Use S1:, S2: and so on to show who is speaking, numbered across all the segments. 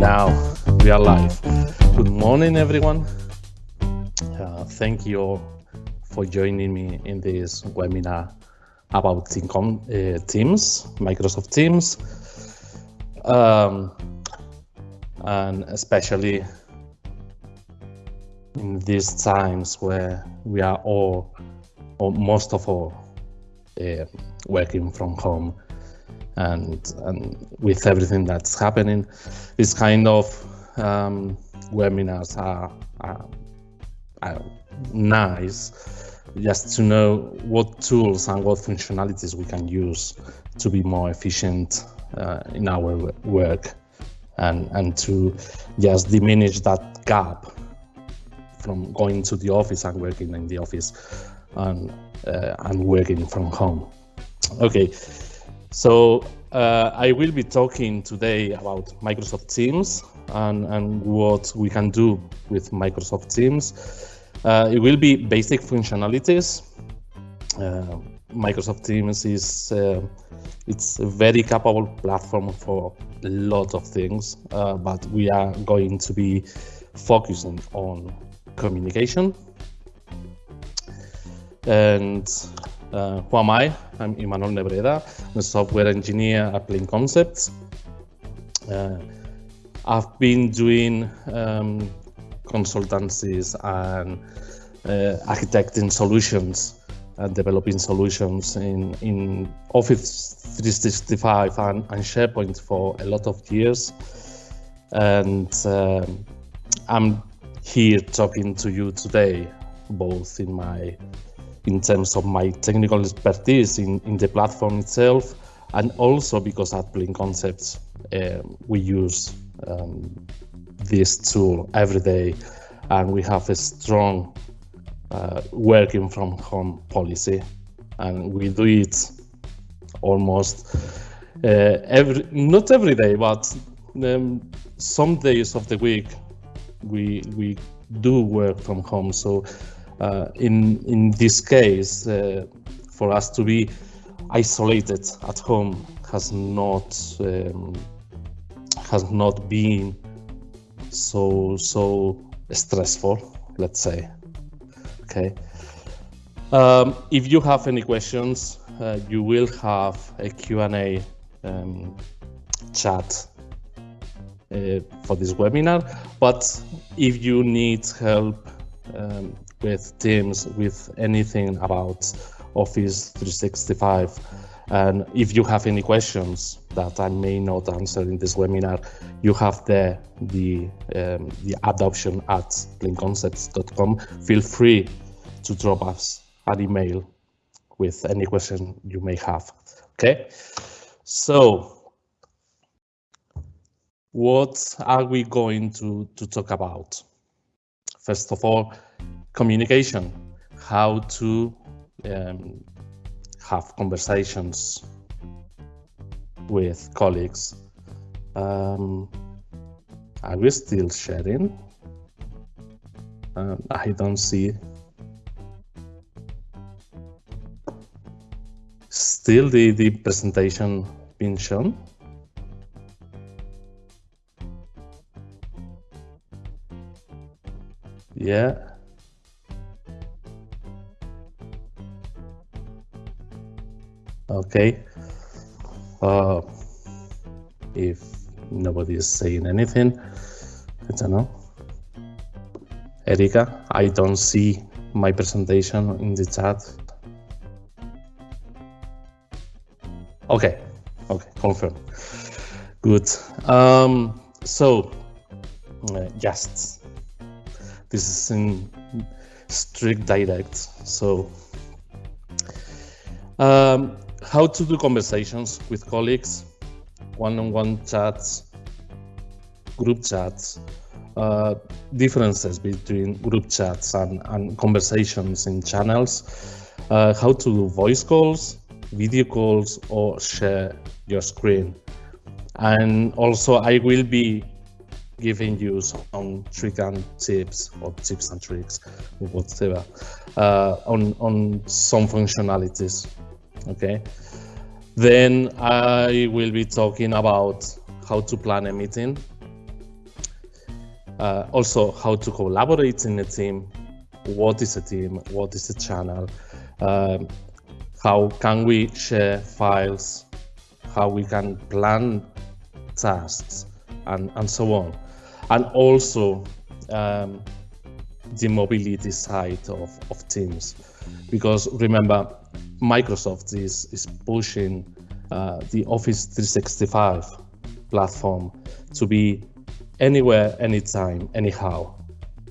S1: now we are live. Good morning, everyone. Uh, thank you all for joining me in this webinar about uh, Teams, Microsoft Teams, um, and especially in these times where we are all, or most of all, uh, working from home and and with everything that's happening, this kind of um, webinars are, are, are, nice just to know what tools and what functionalities we can use to be more efficient uh, in our work and and to just diminish that gap from going to the office and working in the office and uh, and working from home. Okay, so uh, I will be talking today about Microsoft Teams and, and what we can do with Microsoft Teams. Uh, it will be basic functionalities. Uh, Microsoft Teams is uh, it's a very capable platform for a lot of things, uh, but we are going to be focusing on communication and uh, who am I? I'm Imanol Nebreda. A software engineer at Plain Concepts. Uh, I've been doing um, consultancies and uh, architecting solutions and developing solutions in, in Office 365 and, and SharePoint for a lot of years. And um, I'm here talking to you today, both in my in terms of my technical expertise in, in the platform itself, and also because at Plain Concepts, uh, we use um, this tool every day, and we have a strong uh, working from home policy, and we do it almost uh, every, not every day, but um, some days of the week, we we do work from home. So in in this case, uh, for us to be isolated at home has not um, has not been so so stressful. Let's say, okay. Um, if you have any questions, uh, you will have a Q&A um, chat uh, for this webinar. But if you need help um, with Teams, with anything about Office 365. And if you have any questions that I may not answer in this webinar, you have there the, um, the adoption at plainconcepts.com. Feel free to drop us an email with any question you may have. Okay, so what are we going to, to talk about? First of all, communication, how to um, have conversations with colleagues. Um, are we still sharing? Um, I don't see. Still the, the presentation being shown? Yeah. Okay. Uh, if nobody is saying anything, I don't know. Erika, I don't see my presentation in the chat. Okay, okay, confirm. Good. Um, so, uh, just this is in strict direct. So, um, how to do conversations with colleagues, one-on-one -on -one chats, group chats, uh, differences between group chats and, and conversations in channels, uh, how to do voice calls, video calls, or share your screen. And also I will be giving you some trick and tips or tips and tricks whatever uh, on, on some functionalities okay? Then I will be talking about how to plan a meeting Uh, also, how to collaborate in a team. What is a team? What is a channel? Um, how can we share files? How we can plan tasks and, and so on. And also um, the mobility side of, of Teams. Because remember, Microsoft is, is pushing uh, the Office 365 platform to be anywhere, anytime, anyhow.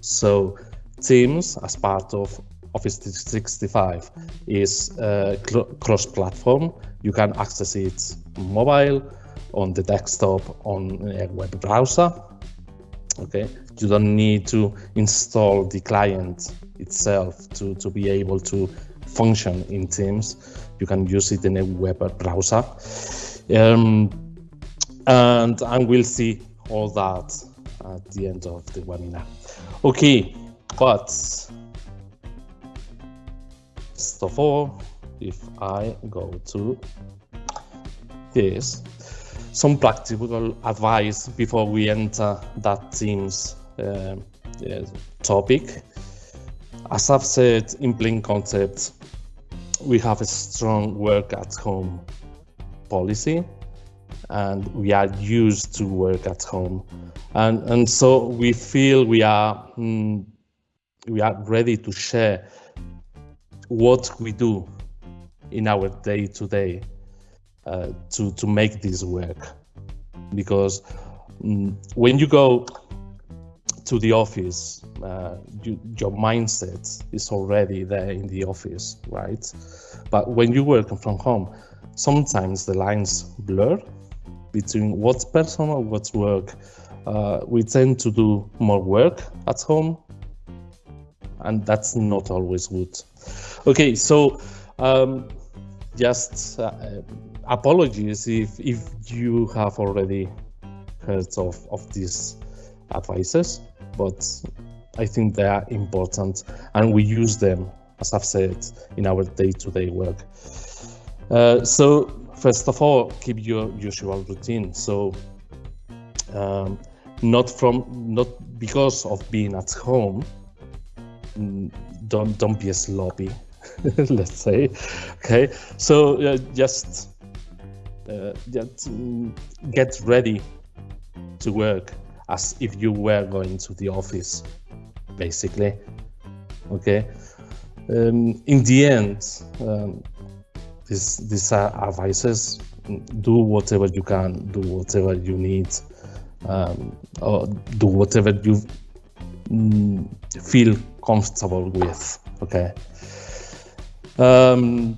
S1: So Teams, as part of Office 365, is uh, cross-platform. You can access it mobile, on the desktop, on a web browser. Okay, you don't need to install the client itself to, to be able to function in Teams. You can use it in a web browser. Um, and, and we'll see all that at the end of the webinar. Okay, but first of all, if I go to this, some practical advice before we enter that Teams uh, topic. As I've said in plain concept, we have a strong work at home policy and we are used to work at home. And and so we feel we are mm, we are ready to share what we do in our day to day uh, to to make this work. Because mm, when you go to the office, uh, you, your mindset is already there in the office, right? But when you work from home, sometimes the lines blur between what's personal, what's work. Uh, we tend to do more work at home, and that's not always good. Okay, so um, just uh, apologies if if you have already heard of of these advices but I think they are important and we use them, as I've said, in our day-to-day work. Uh, so first of all, keep your usual routine. So um, not from not because of being at home. Don't don't be a sloppy, let's say. Okay, so uh, just uh, just mm, get ready to work as if you were going to the office, basically. Okay. Um, in the end, um, this, these are advices. Do whatever you can, do whatever you need, um, or do whatever you mm, feel comfortable with. Okay. Um,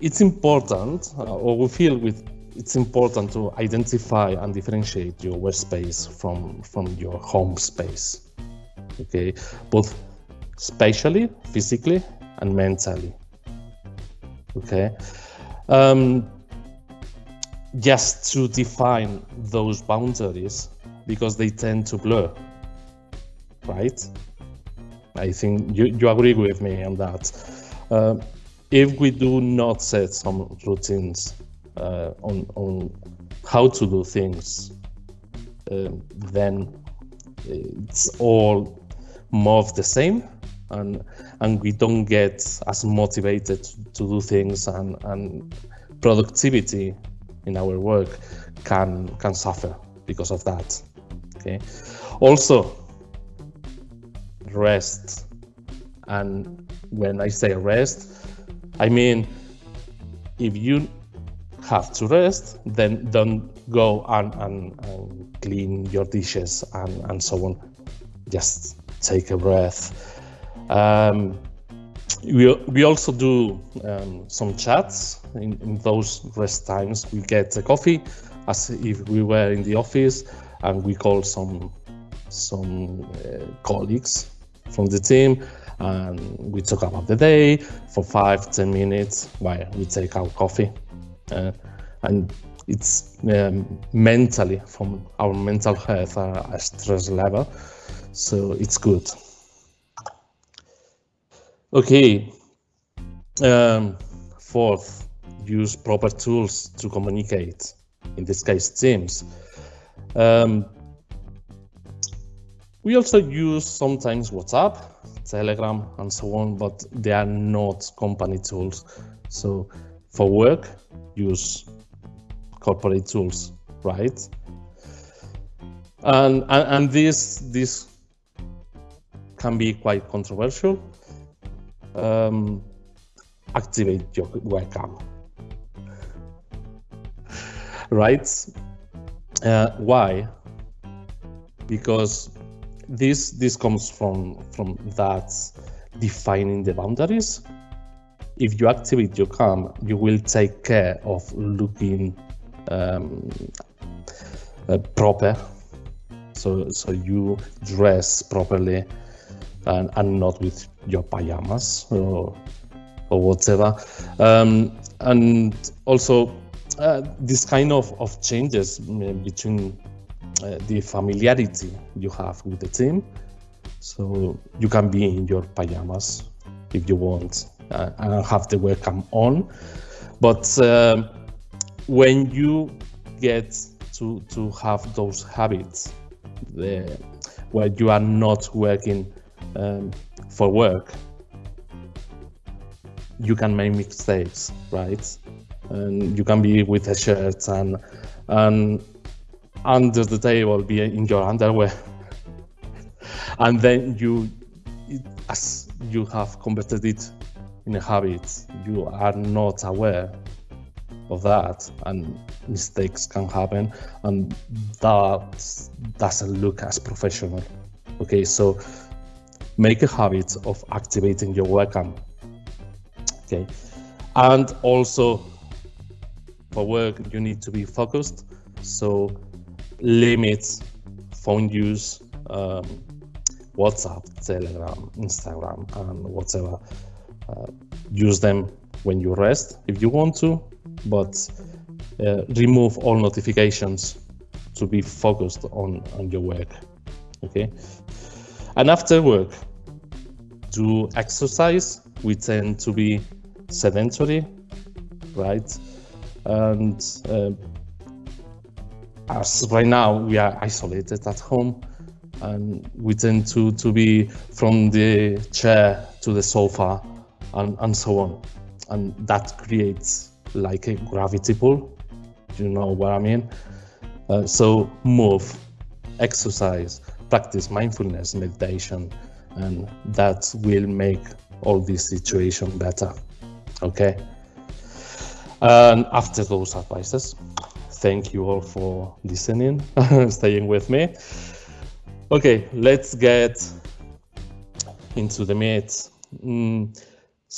S1: it's important, uh, or we feel with it's important to identify and differentiate your workspace from from your home space okay? Both spatially physically and mentally okay? Um, just to define those boundaries because they tend to blur right? I think you, you agree with me on that. Uh, if we do not set some routines uh, on on how to do things, um, then it's all more of the same, and and we don't get as motivated to do things, and and productivity in our work can can suffer because of that. Okay. Also, rest, and when I say rest, I mean if you have to rest, then don't go and, and, and clean your dishes and, and so on. Just take a breath. Um, we, we also do um, some chats in, in, those rest times. We get a coffee as if we were in the office and we call some some uh, colleagues from the team and we talk about the day for five ten minutes while we take our coffee and it's um, mentally from our mental health uh, stress level. So it's good. Okay. Um, fourth use proper tools to communicate. In this case teams. Um, we also use sometimes WhatsApp, Telegram, and so on, but they are not company tools. So for work, use corporate tools, right? And, and, and this, this can be quite controversial. Um, activate your webcam, right? Uh, why? Because this this comes from from that defining the boundaries. If you activate your cam, you will take care of looking um, uh, proper. So so you dress properly and, and not with your pajamas or or whatever. Um, and also uh, this kind of, of changes uh, between uh, the familiarity you have with the team. So you can be in your pajamas if you want uh, and have the webcam on. But um, when you get to, to have those habits the, where you are not working um, for work, you can make mistakes, right? And you can be with a shirt and and under the table be in your underwear, and then you, as you have converted it in a habit, you are not aware of that, and mistakes can happen, and that doesn't look as professional. Okay, so make a habit of activating your webcam okay and also for work you need to be focused so limit phone use um, whatsapp telegram instagram and whatever use them when you rest if you want to but uh, remove all notifications to be focused on on your work okay and after work do exercise we tend to be sedentary, right? And uh, as right now we are isolated at home, and we tend to to be from the chair to the sofa, and and so on, and that creates like a gravity pull. Do You know what I mean? Uh, so move, exercise, practice mindfulness, meditation, and that will make all this situation better. Okay? And after those advices thank you all for listening staying with me. Okay let's get into the meat. Mm,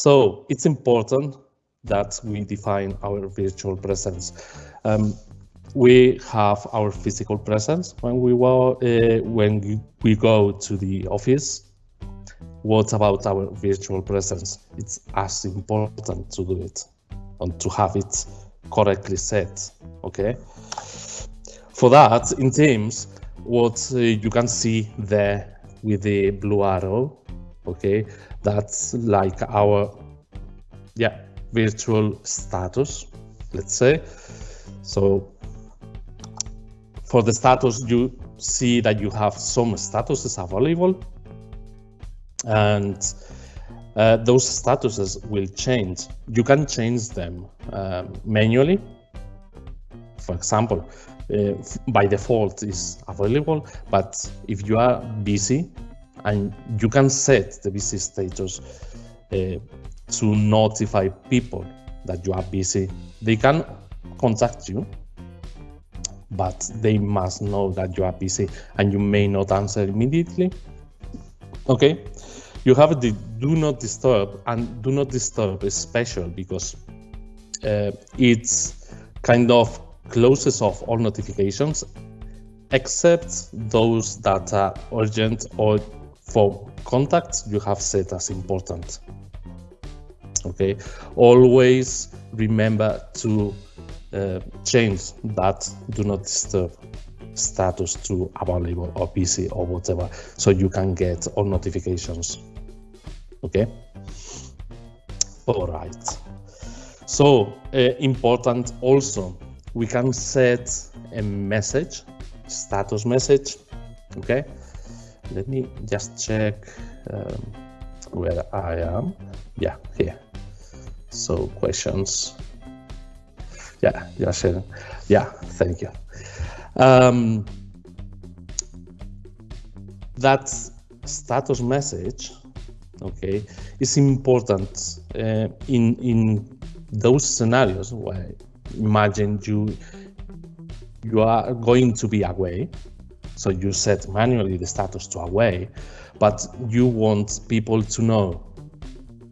S1: so it's important that we define our virtual presence um, we have our physical presence when we uh, when we go to the office what about our virtual presence? It's as important to do it and to have it correctly set, okay? For that, in Teams, what uh, you can see there with the blue arrow, okay, that's like our, yeah, virtual status, let's say. So for the status, you see that you have some statuses available and uh, those statuses will change. You can change them uh, manually. For example, uh, by default is available, but if you are busy and you can set the busy status uh, to notify people that you are busy, they can contact you, but they must know that you are busy and you may not answer immediately. Okay, you have the do not disturb and do not disturb is special because uh, it's kind of closes off all notifications except those that are urgent or for contacts you have set as important okay? Always remember to uh, change that do not disturb status to available or busy or whatever so you can get all notifications okay? All right. So uh, important also we can set a message status message okay let me just check um, where I am. Yeah, here. So questions. Yeah, you're sharing. Yeah, thank you. Um, that status message, okay, is important uh, in in those scenarios where imagine you you are going to be away so you set manually the status to away but you want people to know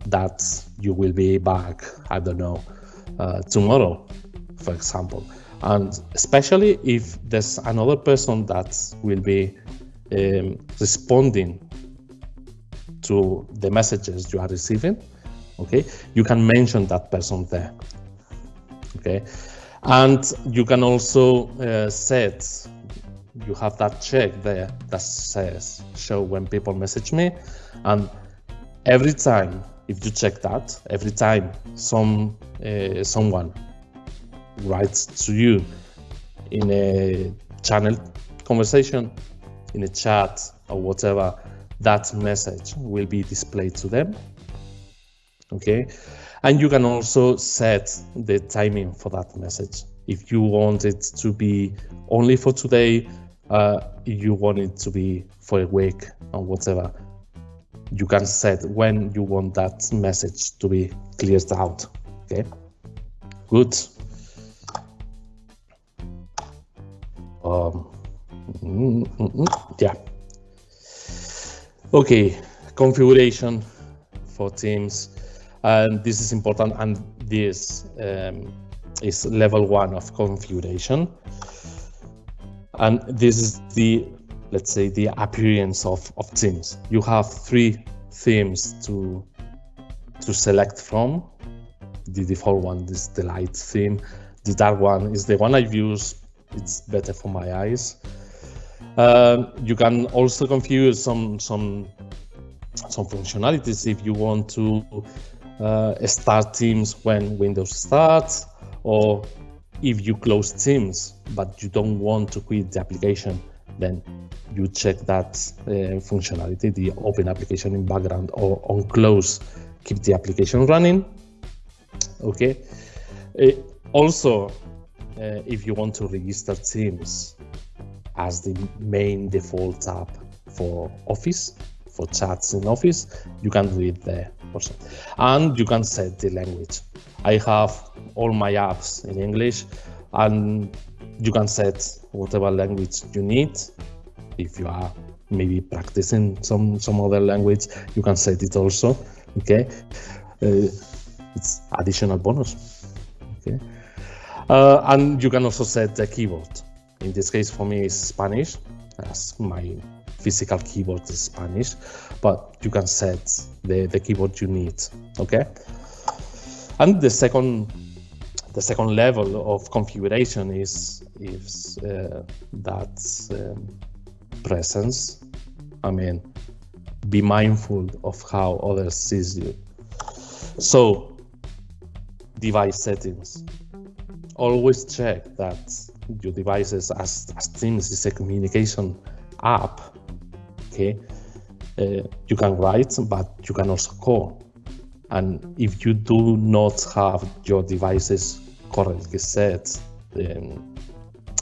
S1: that you will be back i don't know uh, tomorrow for example. And especially if there's another person that will be um, responding to the messages you are receiving okay you can mention that person there okay? And you can also uh, set you have that check there that says show when people message me. And every time if you check that every time some uh, someone writes to you in a channel conversation in a chat or whatever that message will be displayed to them okay? And you can also set the timing for that message. If you want it to be only for today uh, you want it to be for a week or whatever you can set when you want that message to be cleared out okay? Good. Um, mm, mm, yeah. Okay configuration for teams. And this is important and this um, is level one of configuration and this is the let's say the appearance of, of themes. You have three themes to to select from. The default one is the light theme. The dark one is the one i use. It's better for my eyes. Um, you can also configure some some some functionalities if you want to uh, start teams when windows starts or if you close Teams, but you don't want to quit the application, then you check that uh, functionality, the open application in background or on close, keep the application running. Okay. Uh, also, uh, if you want to register Teams as the main default app for Office, for chats in Office, you can do it there also. And you can set the language. I have all my apps in English and you can set whatever language you need. If you are maybe practicing some, some other language, you can set it also, okay? Uh, it's additional bonus, okay? Uh, and you can also set the keyboard. In this case, for me, it's Spanish, as my physical keyboard is Spanish, but you can set the, the keyboard you need, okay? And the second the second level of configuration is is uh, that um, presence. I mean, be mindful of how others sees you. So, device settings. Always check that your devices, as, as Teams is a communication app, okay, uh, you can write, but you can also call. And if you do not have your devices correctly set, then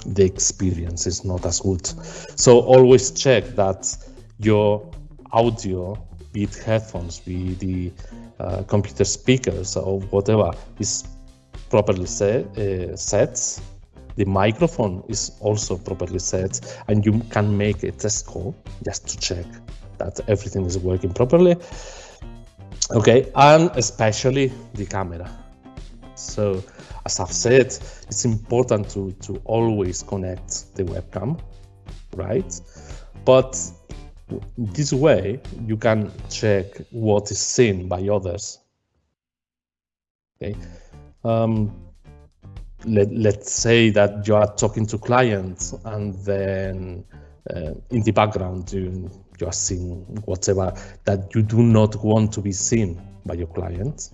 S1: the experience is not as good. So always check that your audio, be it headphones, be the uh, computer speakers or whatever, is properly set, uh, set. The microphone is also properly set, and you can make a test call just to check that everything is working properly. Okay, and especially the camera. So, as I've said, it's important to, to always connect the webcam, right? But this way, you can check what is seen by others. Okay. Um, let, let's say that you are talking to clients and then uh, in the background you, you are seeing whatever that you do not want to be seen by your clients.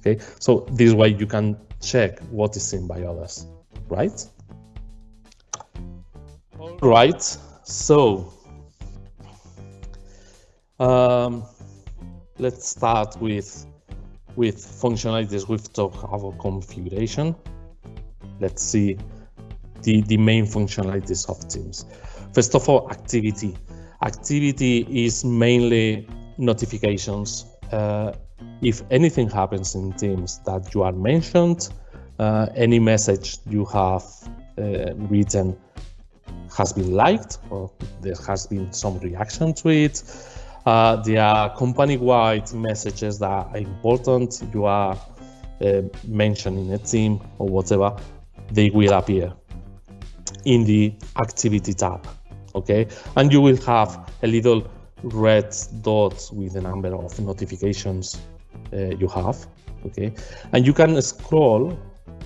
S1: Okay, so this way you can check what is seen by others, right? All right, so Um, let's start with with functionalities. We've talked about configuration. Let's see the, the main functionalities of Teams. First of all, activity. Activity is mainly notifications. Uh, if anything happens in Teams that you are mentioned, uh, any message you have uh, written has been liked or there has been some reaction to it. Uh, there are company-wide messages that are important. You are uh, mentioned in a team or whatever, they will appear in the activity tab. Okay, and you will have a little red dot with the number of notifications uh, you have. Okay, and you can scroll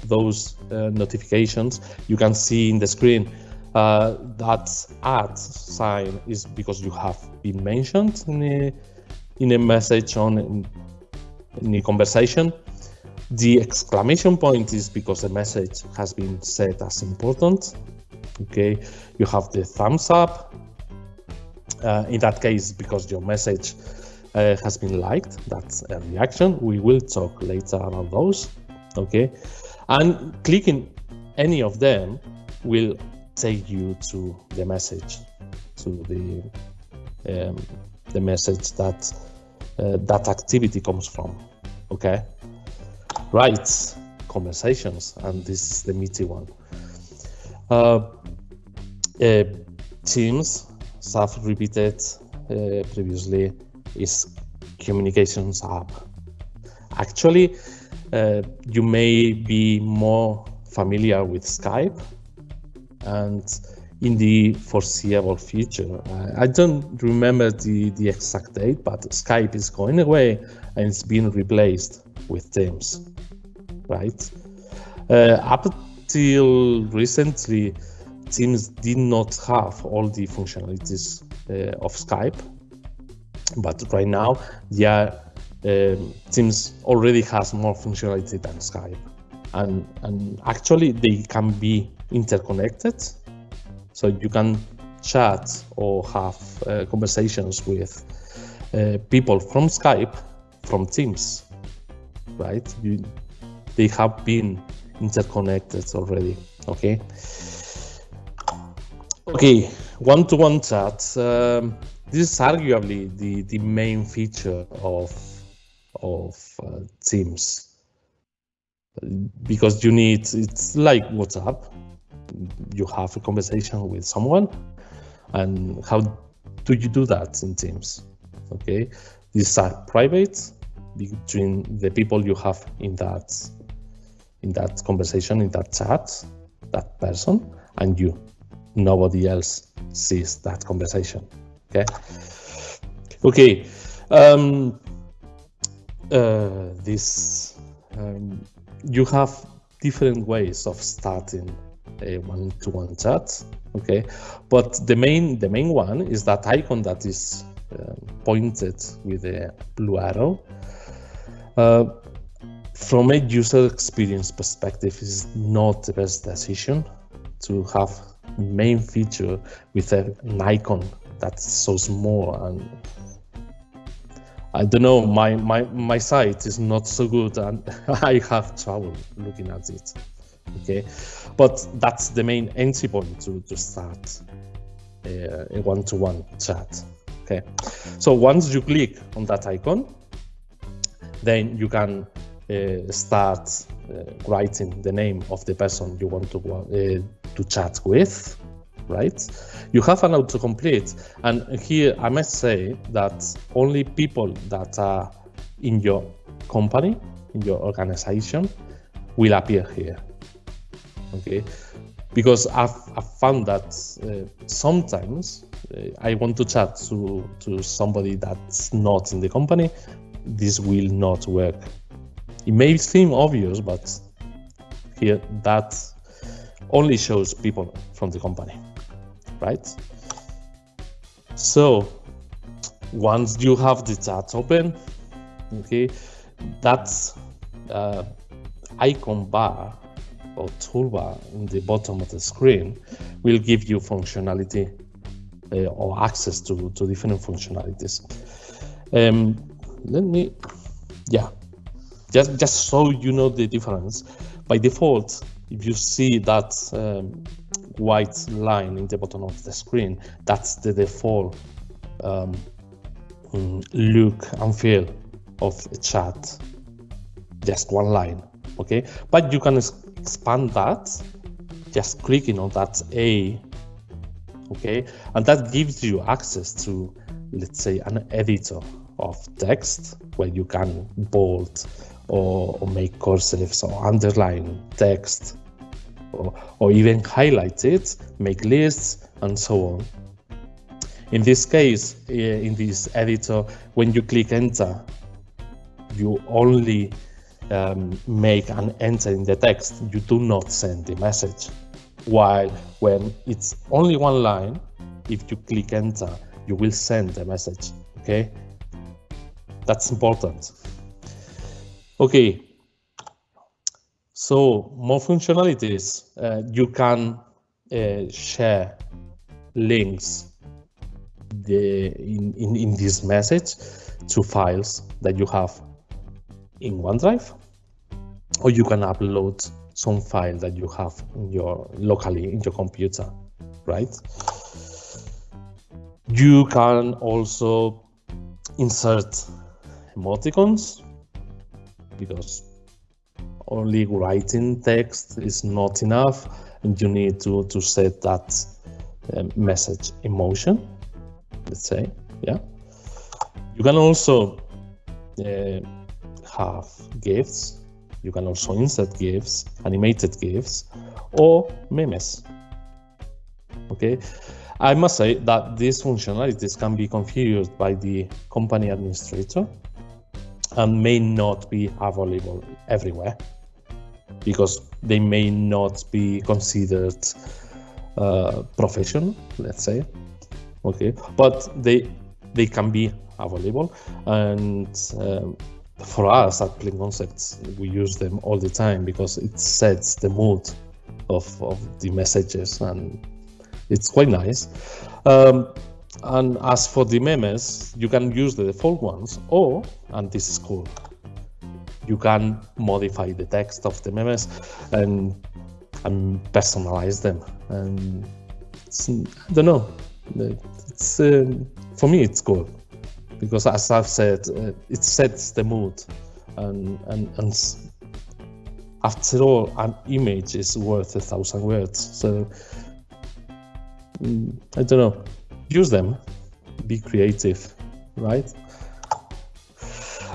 S1: those uh, notifications. You can see in the screen uh, that at sign is because you have been mentioned in a, in a message on in, in a conversation. The exclamation point is because the message has been set as important. Okay, you have the thumbs up. Uh, in that case, because your message uh, has been liked, that's a reaction. We will talk later about those. Okay, and clicking any of them will take you to the message, to the um, the message that uh, that activity comes from. Okay, right? Conversations, and this is the meaty one. Uh, uh, Teams, have repeated uh, previously, is communications app. Actually, uh, you may be more familiar with Skype and in the foreseeable future. I don't remember the, the exact date, but Skype is going away and it's being replaced with Teams, right? Uh, until recently, Teams did not have all the functionalities uh, of Skype, but right now, yeah, um, Teams already has more functionality than Skype, and and actually they can be interconnected. So you can chat or have uh, conversations with uh, people from Skype, from Teams, right? You, they have been interconnected already, okay? Okay, one-to-one -one chat. Um, this is arguably the, the main feature of, of uh, Teams. Because you need, it's like WhatsApp, you have a conversation with someone. And how do you do that in teams? Okay these are private between the people you have in that in that conversation in that chat that person and you. Nobody else sees that conversation okay? Okay um, uh, this um, you have different ways of starting a one-to-one chat okay? But the main the main one is that icon that is uh, pointed with a blue arrow. Uh, from a user experience perspective is not the best decision to have main feature with an icon that's so small and I don't know my my my sight is not so good and I have trouble looking at it okay? But that's the main entry point to, to start a, a one-to-one chat okay? So once you click on that icon then you can uh, start uh, writing the name of the person you want to uh, to chat with right? You have an autocomplete. And here i must say that only people that are in your company in your organization will appear here okay? Because I've, I've found that uh, sometimes uh, I want to chat to, to somebody that's not in the company, this will not work. It may seem obvious, but here that only shows people from the company, right? So once you have the chat open, okay, that uh, icon bar or toolbar in the bottom of the screen will give you functionality uh, or access to, to different functionalities. Um, let me, yeah, just just so you know the difference. By default, if you see that um, white line in the bottom of the screen, that's the default um, mm, look and feel of a chat. Just one line, okay? But you can expand that just clicking on that A, okay? And that gives you access to, let's say, an editor of text where you can bold or, or make cursives or underline text or, or even highlight it, make lists, and so on. In this case, eh, in this editor, when you click enter, you only um, make an enter in the text. You do not send the message. While when it's only one line, if you click enter, you will send the message. Okay, that's important. Okay, so more functionalities. Uh, you can uh, share links the, in, in, in this message to files that you have in OneDrive, or you can upload some file that you have in your locally in your computer, right? You can also insert emoticons because only writing text is not enough and you need to, to set that uh, message emotion, let's say, yeah. You can also uh, have GIFs. You can also insert GIFs, animated GIFs, or memes. Okay, I must say that these functionalities can be configured by the company administrator and may not be available everywhere because they may not be considered uh, professional, let's say. Okay, but they they can be available and um, for us at Plain Concepts, we use them all the time because it sets the mood of, of the messages and it's quite nice. Um, and as for the memes, you can use the default ones or, and this is cool, you can modify the text of the memes and, and personalize them. And I don't know, it's, um, for me, it's cool. Because as I've said, uh, it sets the mood, and, and and after all, an image is worth a thousand words. So mm, I don't know, use them, be creative, right?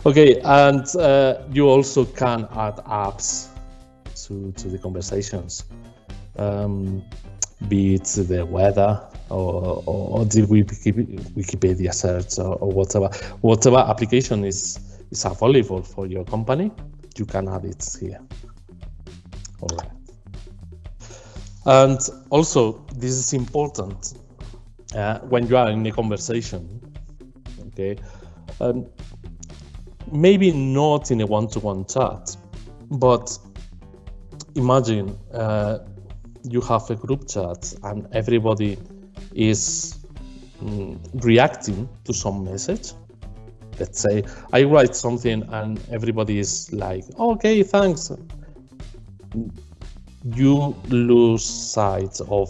S1: Okay, and uh, you also can add apps to to the conversations. Um, be it the weather or, or, the Wikipedia search or, or, whatever. Whatever application is, is available for your company, you can add it here. All right. And also, this is important uh, when you are in a conversation, okay? Um, maybe not in a one-to-one chat, but imagine uh, you have a group chat and everybody is mm, reacting to some message. Let's say I write something and everybody is like, okay, thanks. You lose sight of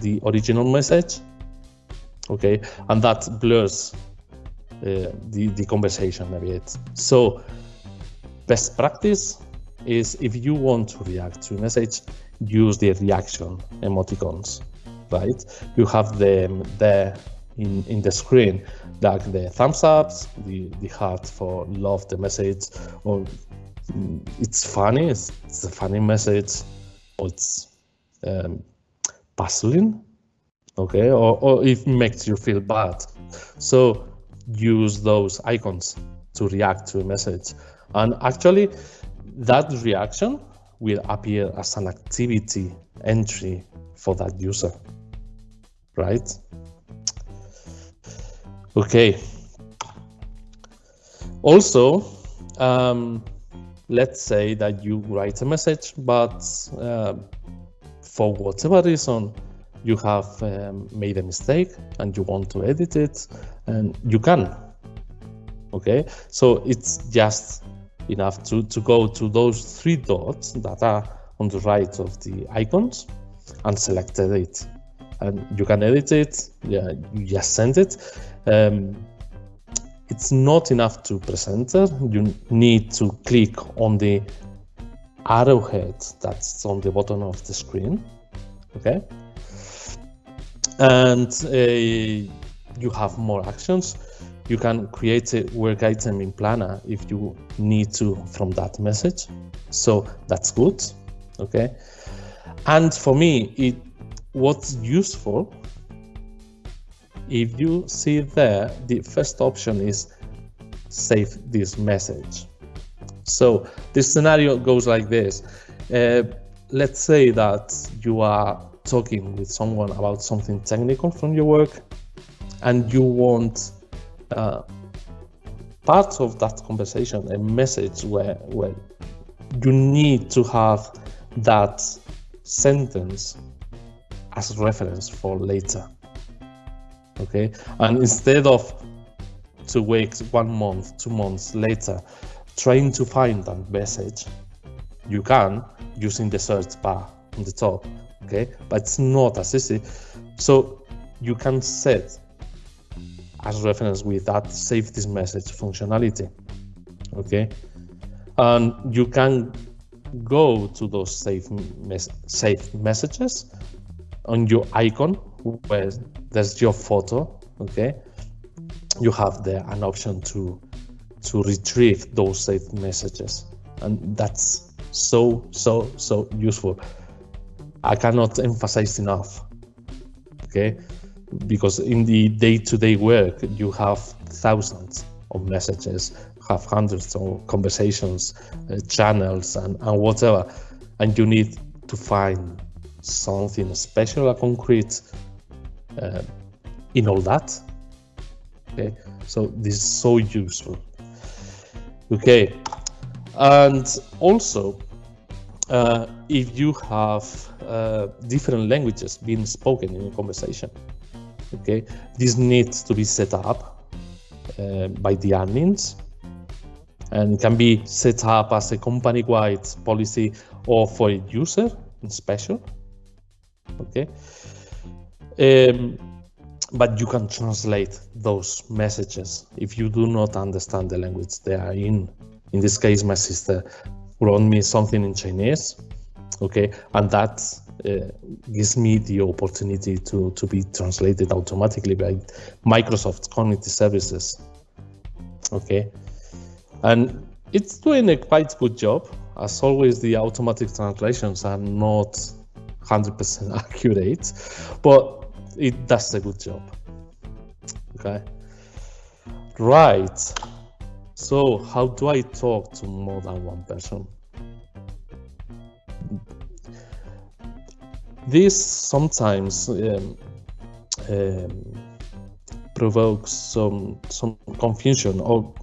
S1: the original message. Okay, and that blurs uh, the, the conversation a bit. So, best practice is if you want to react to a message, use the reaction emoticons, right? You have them there in, in the screen, like the thumbs ups, the, the heart for love the message, or mm, it's funny, it's, it's a funny message, or it's um, puzzling, okay, or, or it makes you feel bad. So use those icons to react to a message. And actually, that reaction will appear as an activity entry for that user, right? Okay. Also, um, let's say that you write a message, but uh, for whatever reason, you have um, made a mistake and you want to edit it, and you can. Okay, so it's just enough to, to go to those three dots that are on the right of the icons and select edit. And you can edit it, yeah, you just send it. Um, it's not enough to presenter. You need to click on the arrowhead that's on the bottom of the screen. Okay. And uh, you have more actions. You can create a work item in Planner if you need to from that message. So that's good. Okay. And for me, it what's useful if you see there, the first option is save this message. So this scenario goes like this. Uh, let's say that you are talking with someone about something technical from your work and you want uh, part of that conversation, a message where, where you need to have that sentence as reference for later. Okay, and instead of two weeks, one month, two months later, trying to find that message, you can using the search bar on the top. Okay, but it's not as easy. So you can set as reference with that save this message functionality. Okay, and you can go to those save mes save messages on your icon where there's your photo. Okay, you have there an option to to retrieve those saved messages, and that's so so so useful. I cannot emphasize enough. Okay? Because in the day-to-day work you have thousands of messages have hundreds of conversations uh, channels and, and whatever. And you need to find something special or concrete uh, in all that okay? So this is so useful. Okay and also uh, if you have uh, different languages being spoken in a conversation okay? This needs to be set up uh, by the admins. And can be set up as a company-wide policy or for a user in special okay? Um, but you can translate those messages. If you do not understand the language they are in in this case my sister wrote me something in chinese okay and that uh, gives me the opportunity to, to be translated automatically by Microsoft Cognitive Services. Okay, and it's doing a quite good job. As always, the automatic translations are not 100% accurate, but it does a good job. Okay, right. So, how do I talk to more than one person? This sometimes um, um, provokes some some confusion or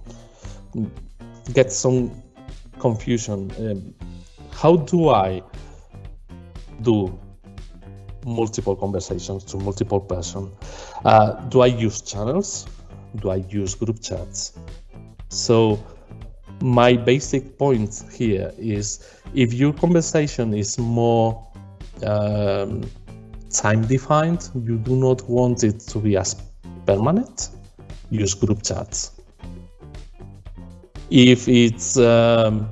S1: get some confusion. Um, how do I do multiple conversations to multiple person? Uh, do I use channels? Do I use group chats? So my basic point here is if your conversation is more um, time defined. You do not want it to be as permanent. Use group chats. If it's um,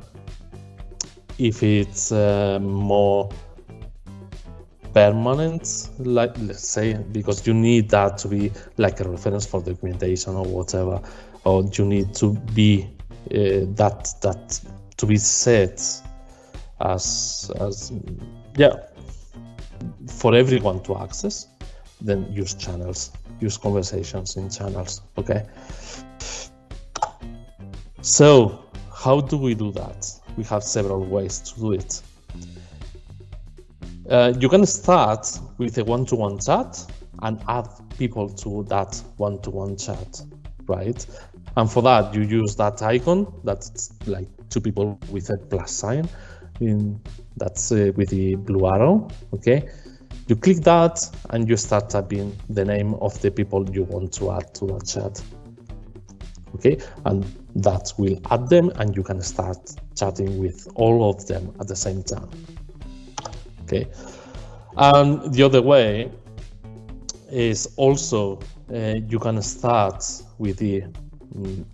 S1: if it's uh, more permanent, like let's say, because you need that to be like a reference for documentation or whatever, or you need to be uh, that that to be set as as yeah for everyone to access, then use channels, use conversations in channels, okay? So how do we do that? We have several ways to do it. Uh, you can start with a one-to-one -one chat and add people to that one-to-one -one chat, right? And for that, you use that icon that's like two people with a plus sign in that's uh, with the blue arrow, okay? You click that and you start typing the name of the people you want to add to that chat. okay and that will add them and you can start chatting with all of them at the same time okay and the other way is also uh, you can start with the, mm,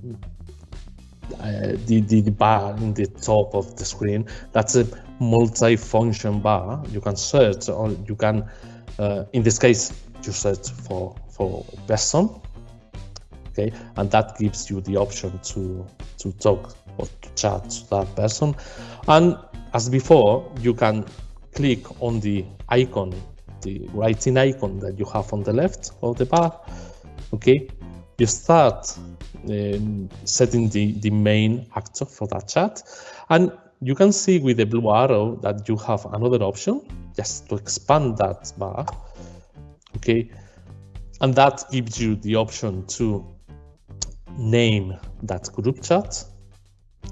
S1: uh, the, the the bar in the top of the screen that's a multi-function bar. You can search or you can uh, in this case you search for for person okay? And that gives you the option to to talk or to chat to that person. And as before you can click on the icon the writing icon that you have on the left of the bar okay? You start um, setting the the main actor for that chat and you can see with the blue arrow that you have another option just to expand that bar okay and that gives you the option to name that group chat,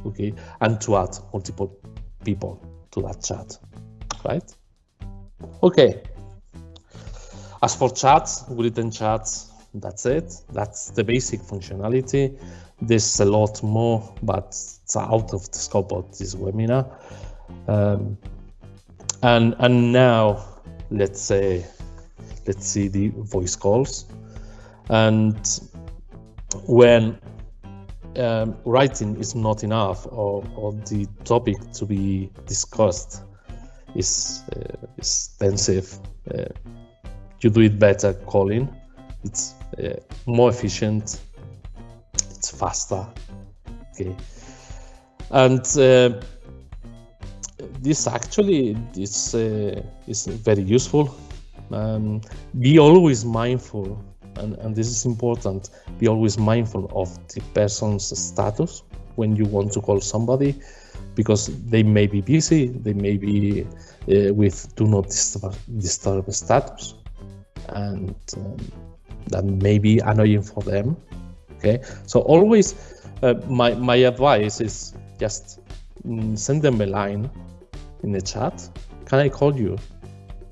S1: okay, and to add multiple people to that chat, right? Okay. As for chats, written chats, that's it. That's the basic functionality. There's a lot more, but it's out of the scope of this webinar. Um, and and now let's say let's see the voice calls and when um, writing is not enough or, or, the topic to be discussed is uh, extensive, uh, you do it better calling. It's uh, more efficient, it's faster. Okay, and uh, this actually is uh, is very useful. Um, be always mindful and, and this is important, be always mindful of the person's status when you want to call somebody because they may be busy, they may be uh, with do not disturb, disturb status, and um, that may be annoying for them. Okay, so always uh, my my advice is just mm, send them a line in the chat. Can I call you?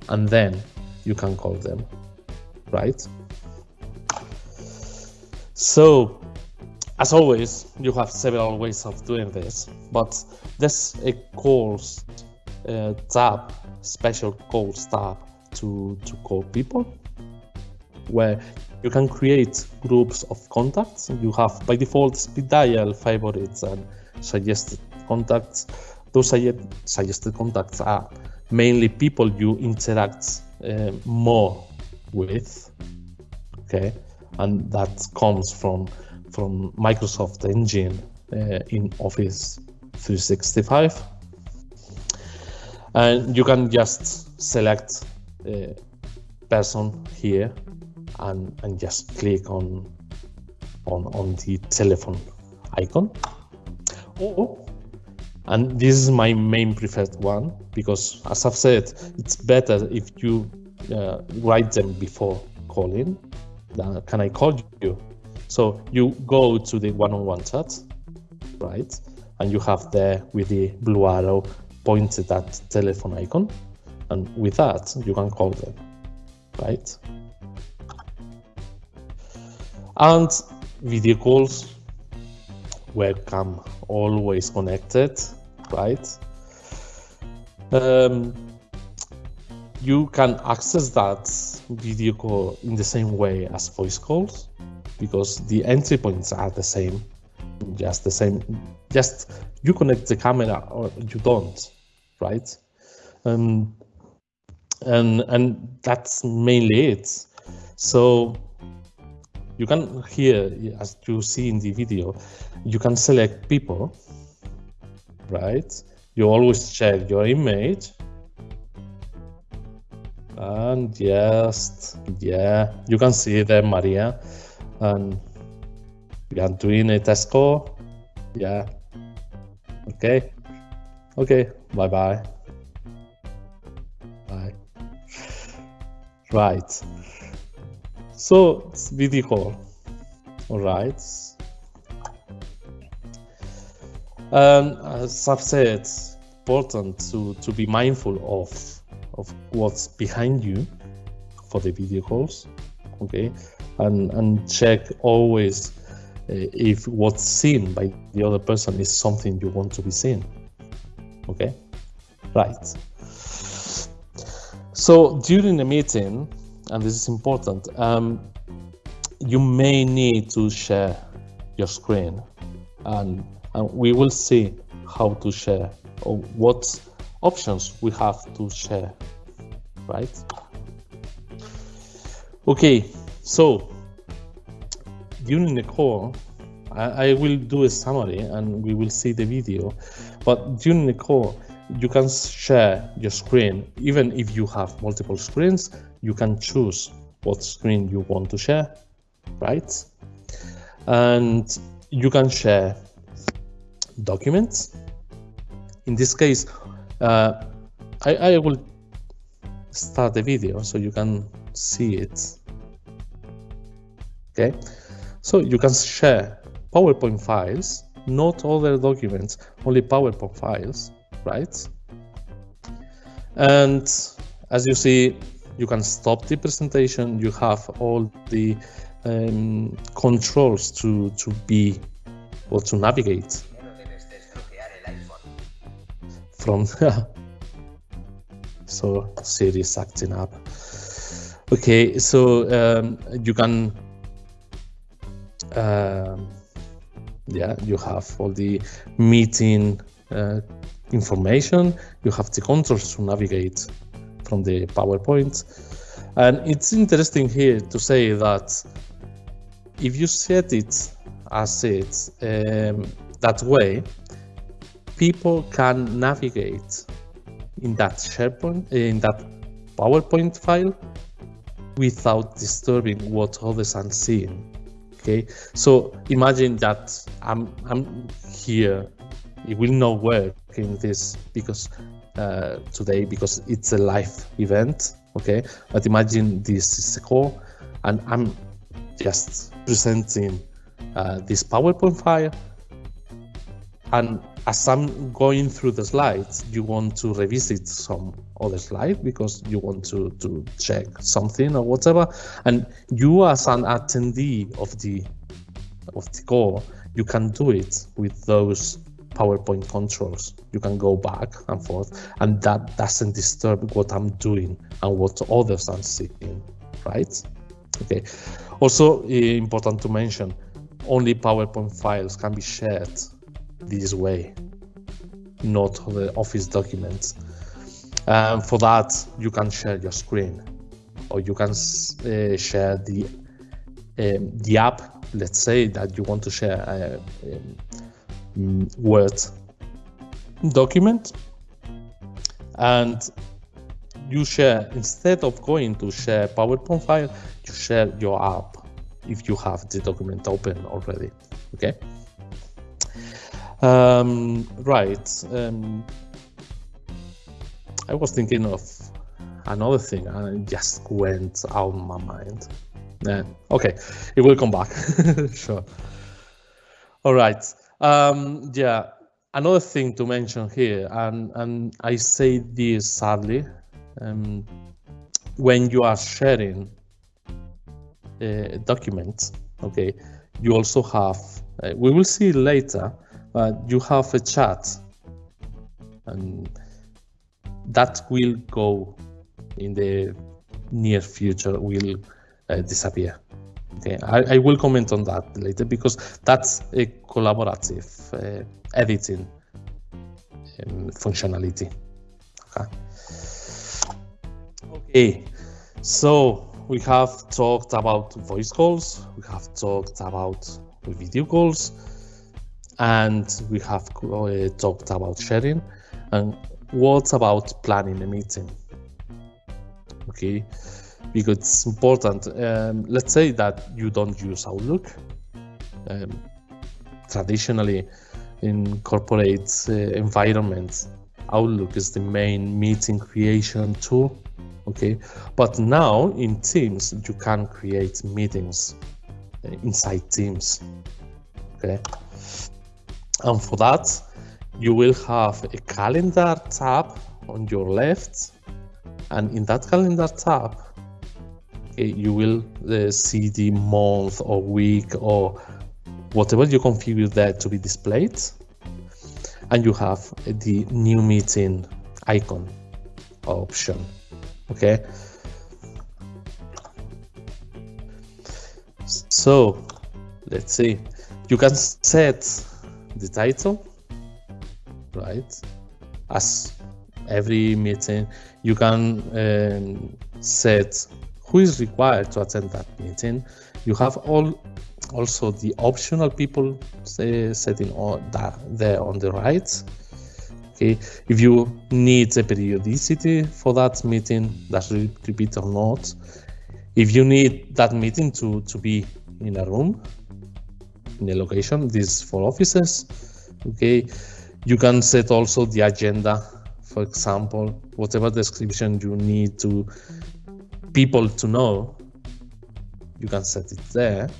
S1: And then you can call them, right? So, as always, you have several ways of doing this, but there's a calls uh, tab, special calls tab to, to call people, where you can create groups of contacts. You have by default speed dial, favorites, and suggested contacts. Those suggested contacts are mainly people you interact uh, more with. Okay, and that comes from from Microsoft Engine uh, in Office 365. And you can just select a person here and, and just click on, on, on the telephone icon. Oh, and this is my main preferred one because as I've said, it's better if you uh, write them before calling can I call you? So you go to the one-on-one chat, right? And you have there with the blue arrow pointed at telephone icon. And with that, you can call them, right? And video calls, welcome, always connected, right? Um, you can access that video call in the same way as voice calls because the entry points are the same just the same just you connect the camera or you don't right um, and and that's mainly it so you can here as you see in the video you can select people right? You always check your image. And just yeah you can see there maria and we are doing a test call yeah. Okay. Okay. Bye bye bye. Right so it's video call all right um, i've said it's important to to be mindful of of what's behind you for the video calls okay and and check always eh, if what's seen by the other person is something you want to be seen. Okay, right. So during the meeting, and this is important, um, you may need to share your screen and, and we will see how to share or what options we have to share, right? Okay, so during the call, I, I will do a summary and we will see the video, but during the call, you can share your screen. Even if you have multiple screens, you can choose what screen you want to share, right? And you can share documents. In this case, uh, I, I will start the video so you can see it. Okay, so you can share PowerPoint files, not other documents, only PowerPoint files, right? And as you see, you can stop the presentation. You have all the um, controls to, to be or to navigate from so Siri's acting up. Okay, so um, you can uh, yeah, you have all the meeting uh, information. You have the controls to navigate from the PowerPoint. And it's interesting here to say that if you set it as it um, that way, people can navigate in that SharePoint, in that PowerPoint file without disturbing what others are seeing. Okay, so imagine that I'm I'm here. It will not work in this because uh, today because it's a live event. Okay, but imagine this is a call, and I'm just presenting uh, this PowerPoint file, and as I'm going through the slides, you want to revisit some other slide because you want to, to check something or whatever. And you as an attendee of the of the call, you can do it with those PowerPoint controls. You can go back and forth, and that doesn't disturb what I'm doing and what others are seeing, right? Okay. Also important to mention, only PowerPoint files can be shared this way, not the Office documents. Um, for that, you can share your screen, or you can uh, share the um, the app. Let's say that you want to share a um, Word document, and you share instead of going to share PowerPoint file, you share your app if you have the document open already. Okay. Um, right. Um, I was thinking of another thing and it just went out of my mind. Yeah. Okay, it will come back. sure. All right. Um, yeah. Another thing to mention here, and and I say this sadly, um, when you are sharing uh, documents, okay, you also have. Uh, we will see later but you have a chat and that will go in the near future will uh, disappear okay I, I, will comment on that later because that's a collaborative uh, editing um, functionality. Okay. Okay so we have talked about voice calls we have talked about video calls and we have uh, talked about sharing. And what about planning a meeting? Okay because it's important. Um, let's say that you don't use outlook. Um, traditionally in corporate uh, environments. Outlook is the main meeting creation tool okay? But now in teams you can create meetings uh, inside teams okay? And for that, you will have a calendar tab on your left. And in that calendar tab, you will uh, see the month or week or whatever you configure there to be displayed, and you have the new meeting icon option. Okay. So let's see, you can set the title, right? As every meeting, you can um, set who is required to attend that meeting. You have all also the optional people uh, say, setting all that there on the right. Okay, if you need a periodicity for that meeting, that's repeat or not. If you need that meeting to, to be in a room, in a location, this for offices, okay, you can set also the agenda, for example, whatever description you need to people to know, you can set it there,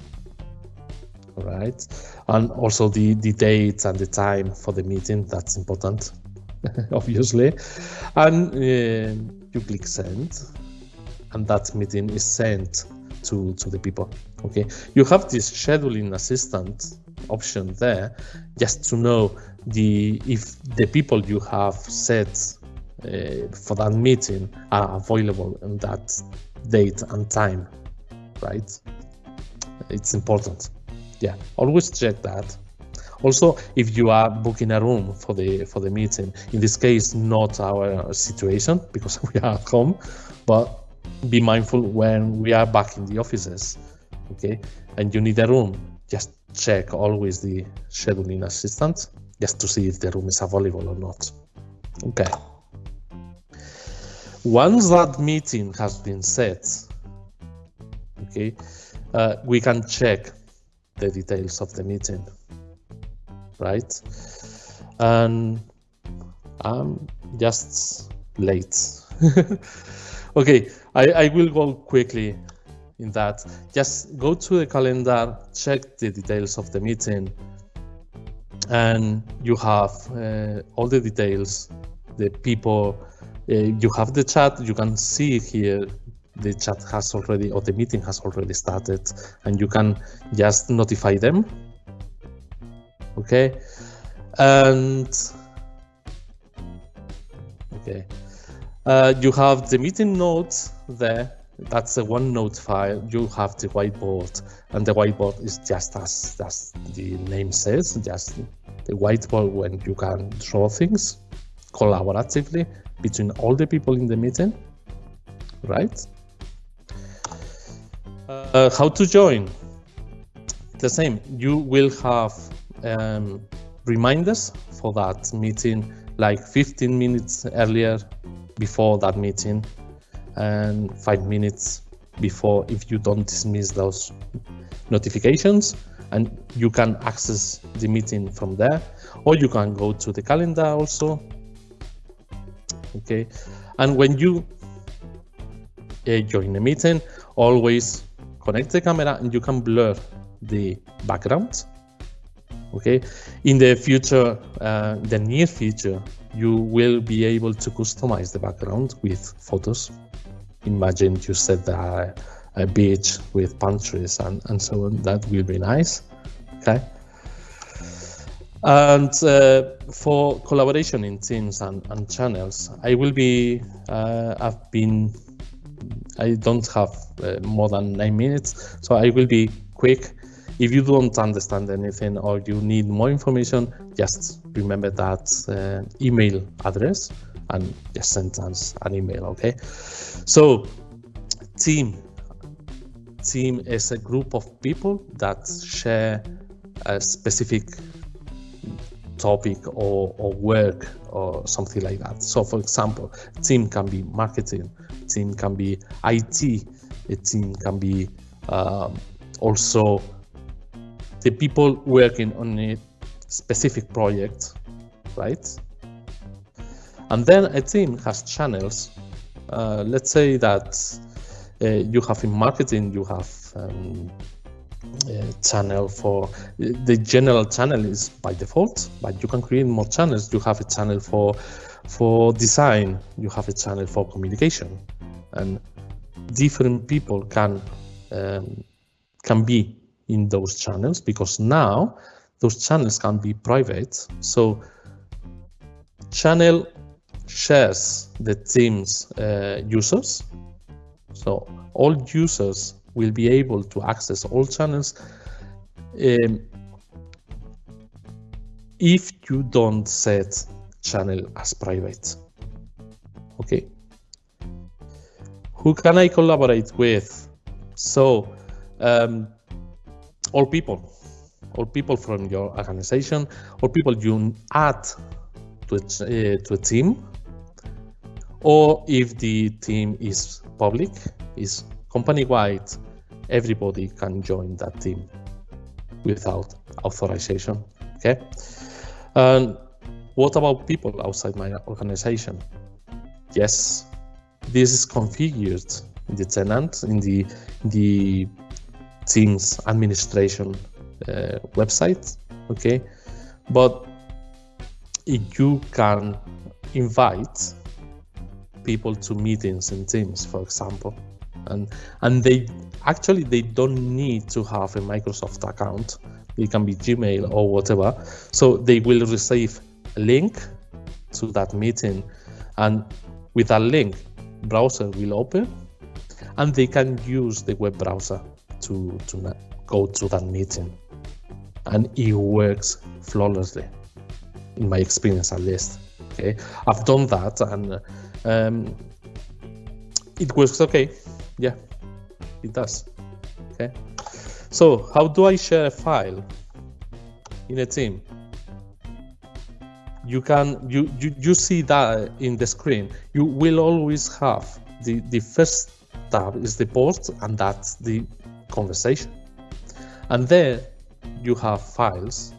S1: all right? And also the, the date and the time for the meeting, that's important, obviously. And uh, you click send, and that meeting is sent to, to the people, okay? You have this scheduling assistant option there just to know the if the people you have set uh, for that meeting are available in that date and time, right? It's important. Yeah, always check that. Also, if you are booking a room for the for the meeting, in this case, not our situation because we are at home, but be mindful when we are back in the offices, okay? And you need a room, just check always the scheduling assistant just to see if the room is available or not. Okay. Once that meeting has been set, okay, uh, we can check the details of the meeting, right? And I'm just late. okay, I, I will go quickly in that. Just go to the calendar, check the details of the meeting, and you have uh, all the details, the people you have the chat, you can see here the chat has already, or the meeting has already started, and you can just notify them. Okay. And okay. Uh, you have the meeting notes there. That's a OneNote file. You have the whiteboard, and the whiteboard is just as, as the name says, just the whiteboard when you can draw things collaboratively between all the people in the meeting, right? Uh, how to join? The same, you will have um, reminders for that meeting like 15 minutes earlier before that meeting and five minutes before if you don't dismiss those notifications and you can access the meeting from there or you can go to the calendar also okay and when you uh, join a meeting always connect the camera and you can blur the background okay in the future uh, the near future you will be able to customize the background with photos. Imagine you set a, a beach with palm trees and, and so on. That will be nice okay and uh, for collaboration in teams and, and channels, I will be, uh, I've been, I don't have uh, more than nine minutes, so I will be quick. If you don't understand anything or you need more information, just remember that uh, email address and just send us an email, okay? So, team. Team is a group of people that share a specific topic or, or work or something like that. So for example, team can be marketing, team can be IT, a team can be um, also the people working on a specific project, right? And then a team has channels. Uh, let's say that uh, you have in marketing, you have um, channel for the general channel is by default but you can create more channels you have a channel for for design you have a channel for communication and different people can um, can be in those channels because now those channels can be private. So channel shares the team's uh, users. So all users will be able to access all channels um, if you don't set channel as private. Okay. Who can I collaborate with? So um, all people, all people from your organization, or people you add to a, uh, to a team, or if the team is public, is company-wide, everybody can join that team without authorization. Okay. And what about people outside my organization? Yes, this is configured in the tenant in the the Teams administration uh, website. Okay, but you can invite people to meetings in Teams, for example, and and they actually they don't need to have a Microsoft account. It can be Gmail or whatever. So they will receive a link to that meeting, and with that link, browser will open, and they can use the web browser to to go to that meeting, and it works flawlessly, in my experience at least. Okay, I've done that, and um, it works okay. Yeah, it does. Okay, so how do I share a file in a team? You can you you, you see that in the screen. You will always have the the first tab is the post, and that's the conversation. And there you have files.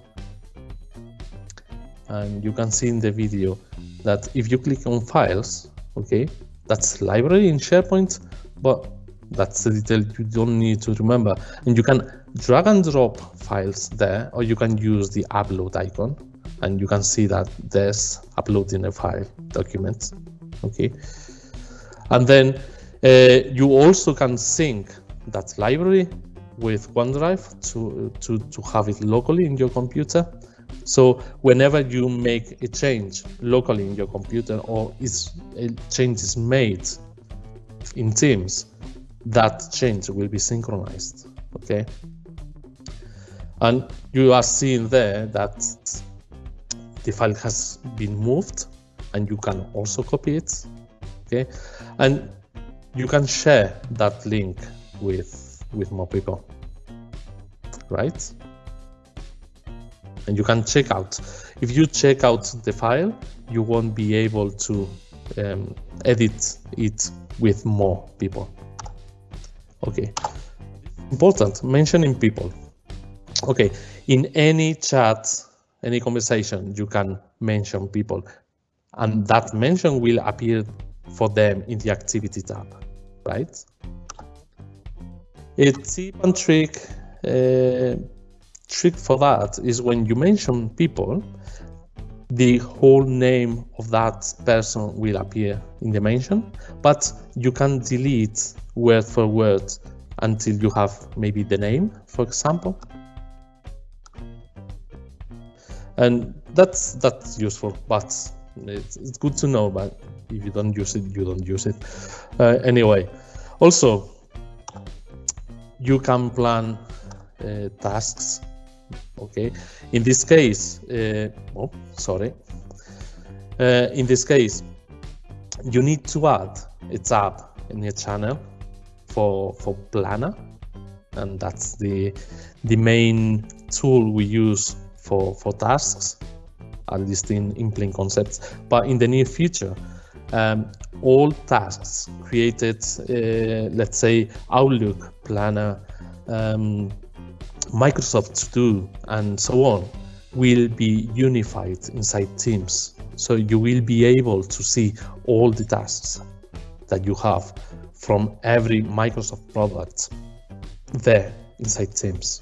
S1: And you can see in the video that if you click on files, okay, that's library in SharePoint, but that's the detail you don't need to remember. And you can drag and drop files there, or you can use the upload icon and you can see that there's uploading a file document. Okay. And then uh, you also can sync that library with OneDrive to, to, to have it locally in your computer. So whenever you make a change locally in your computer or is a change is made in Teams, that change will be synchronized. Okay. And you are seeing there that the file has been moved and you can also copy it. Okay. And you can share that link with with more people right and you can check out if you check out the file you won't be able to um, edit it with more people. Okay. Important. Mentioning people. Okay. In any chat any conversation you can mention people. And that mention will appear for them in the activity tab right? A tip and trick uh, trick for that is when you mention people, the whole name of that person will appear in the mention, but you can delete word for word until you have maybe the name, for example. And that's that's useful, but it's, it's good to know, but if you don't use it, you don't use it. Uh, anyway, also, you can plan uh, tasks. Okay, in this case, uh, oh, sorry. Uh, in this case, you need to add a tab in your channel for for Planner, and that's the the main tool we use for for tasks, at least in in plain concepts. But in the near future, um, all tasks created, uh, let's say Outlook, Planner, um, Microsoft To Do, and so on, will be unified inside Teams. So you will be able to see all the tasks that you have from every Microsoft product there inside Teams.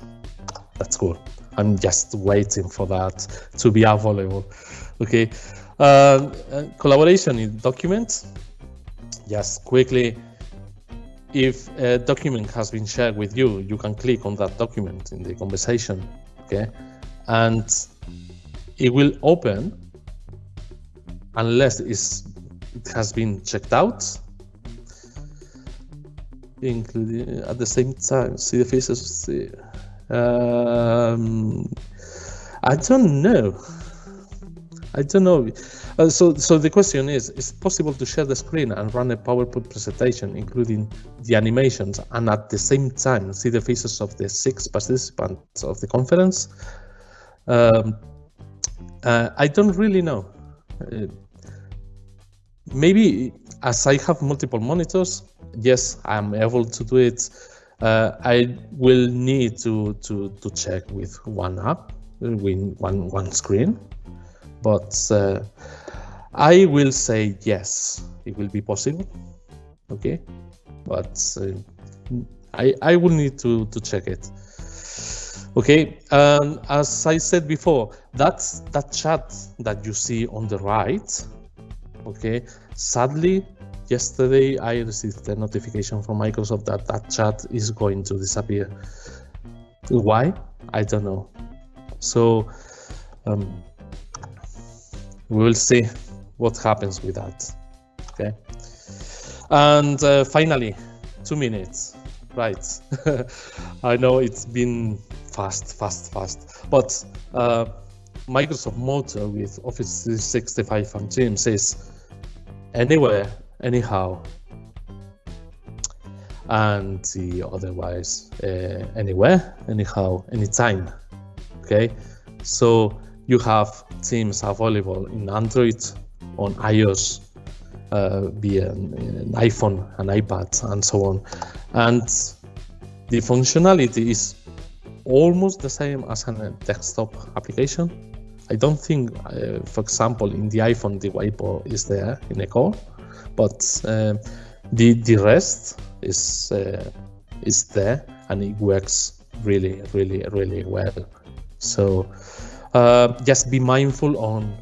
S1: That's cool. I'm just waiting for that to be available. Okay. Uh, collaboration in documents. Just quickly, if a document has been shared with you, you can click on that document in the conversation, okay? And it will open unless it has been checked out, including at the same time, see the faces, see, um, I don't know. I don't know. Uh, so, so the question is: Is it possible to share the screen and run a PowerPoint presentation, including the animations, and at the same time see the faces of the six participants of the conference? Um, uh, I don't really know. Uh, maybe as I have multiple monitors, yes, I'm able to do it. Uh, I will need to to to check with one app, with one one screen, but uh, I will say yes, it will be possible. Okay, but uh, I I will need to to check it. Okay, and as I said before, that's that chat that you see on the right. Okay, sadly, yesterday I received a notification from Microsoft that that chat is going to disappear. Why? I don't know. So um, we will see what happens with that. Okay. And uh, finally, two minutes. Right. I know it's been fast, fast, fast. But uh, Microsoft Motor with Office 365 and Teams says anywhere, anyhow, and the otherwise uh, anywhere, anyhow, anytime. Okay, so you have Teams available in Android, on iOS, uh, via an iPhone, an iPad, and so on, and the functionality is almost the same as a desktop application. I don't think, uh, for example, in the iPhone the whiteboard is there in a core, but uh, the the rest is uh, is there and it works really, really, really well. So uh, just be mindful on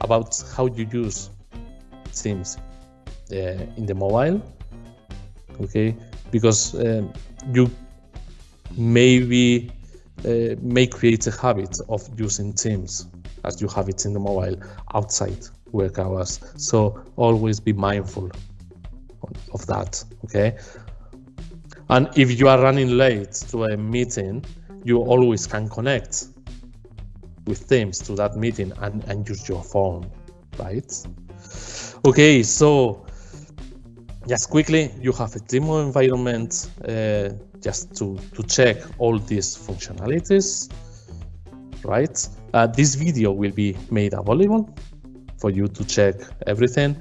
S1: about how you use Teams uh, in the mobile, okay? Because um, you maybe uh, may create a habit of using Teams as you have it in the mobile outside work hours. So always be mindful of that. Okay. And if you are running late to a meeting, you always can connect with Teams to that meeting and, and use your phone, right? Okay, so just quickly, you have a demo environment uh, just to, to check all these functionalities, right? Uh, this video will be made available for you to check everything.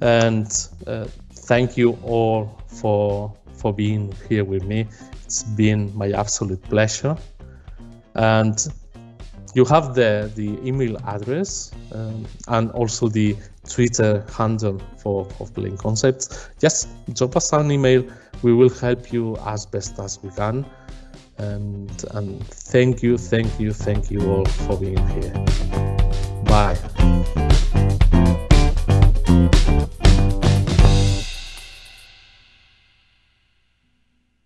S1: And uh, thank you all for, for being here with me. It's been my absolute pleasure. And you have the, the email address um, and also the Twitter handle for of Plain Concepts. Just drop us an email. We will help you as best as we can. And, and thank you, thank you, thank you all for being here. Bye.